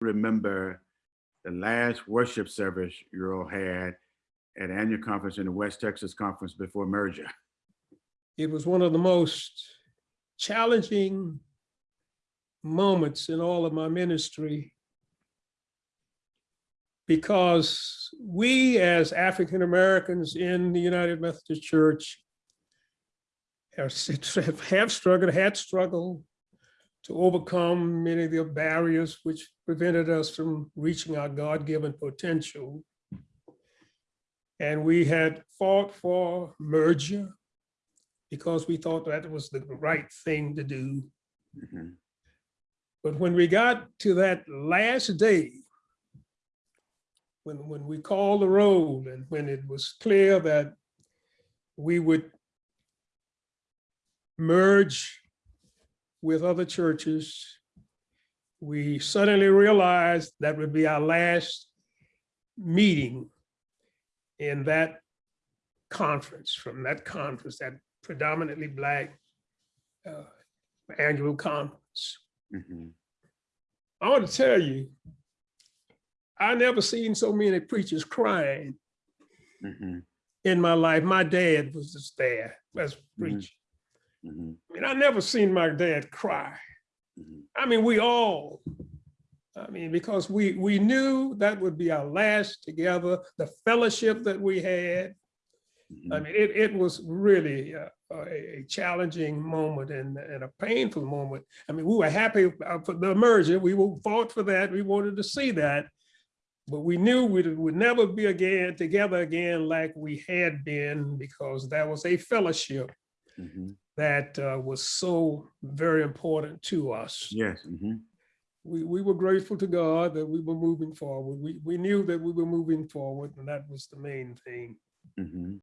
remember the last worship service you all had at annual conference in the West Texas Conference before merger? It was one of the most challenging moments in all of my ministry because we as African Americans in the United Methodist Church have have struggled, had struggled to overcome many of the barriers which prevented us from reaching our God-given potential. And we had fought for merger because we thought that was the right thing to do. Mhm. But when we got to that last day, when, when we called the roll and when it was clear that we would merge with other churches, we suddenly realized that would be our last meeting in that conference, from that conference, that predominantly Black uh, annual conference. Mhm. I want to tell you, I never seen so many preachers crying Mhm. in my life. My dad was just there as preaching. Mhm. I mean, I never seen my dad cry. Mhm. I mean, we all, I mean, because we, we knew that would be our last together, the fellowship that we had. I Mhm. mean, it, it was really uh, a, a challenging moment and, and a painful moment. I mean, we were happy uh, for the merger. We fought for that. We wanted to see that. But we knew we would never be again together again like we had been because that was a fellowship Mhm. that uh, was so very important to us. Yes. mhm. We, we were grateful to God that we were moving forward. We, we knew that we were moving forward and that was the main thing. Mhm.